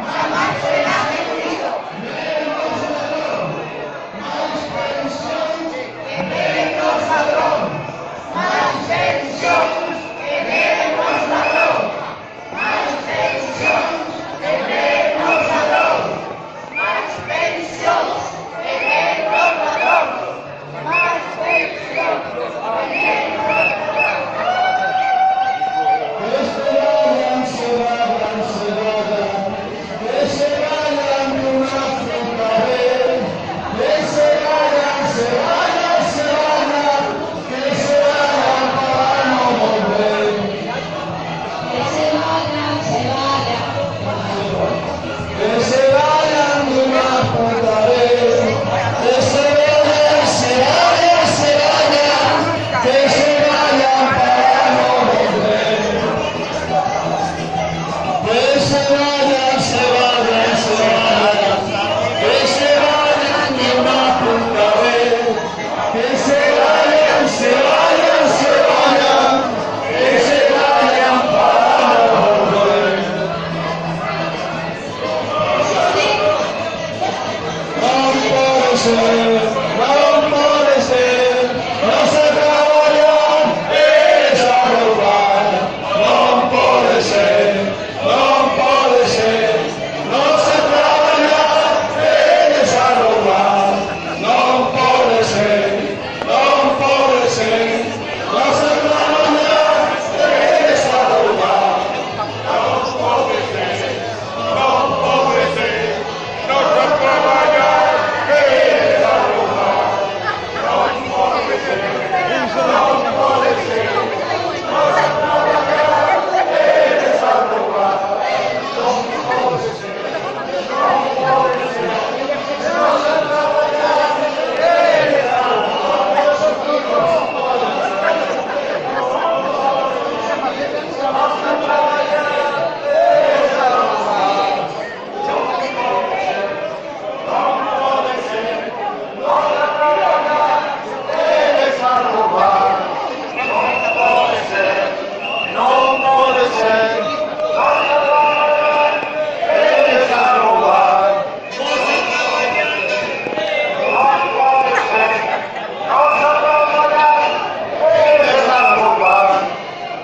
Inshallah. Jesus.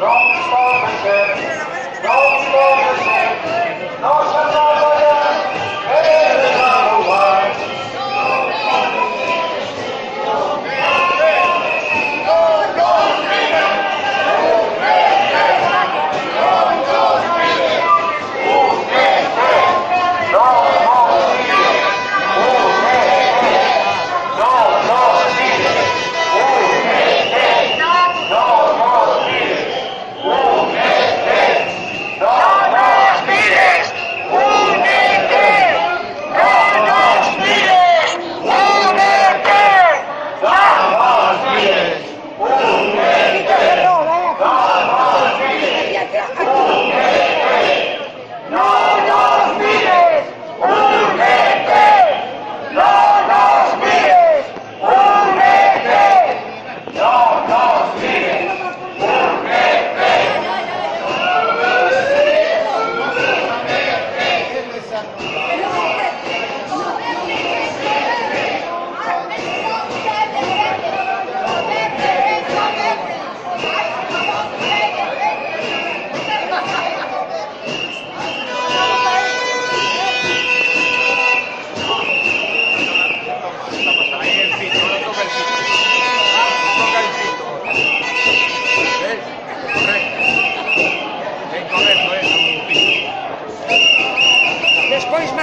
No estou presente. Não estou presente.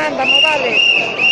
demanda, no vale.